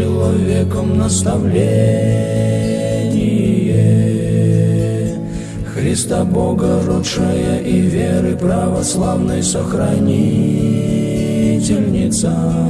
человеком наставление. Христа Бога родшая и веры православной сохранительница.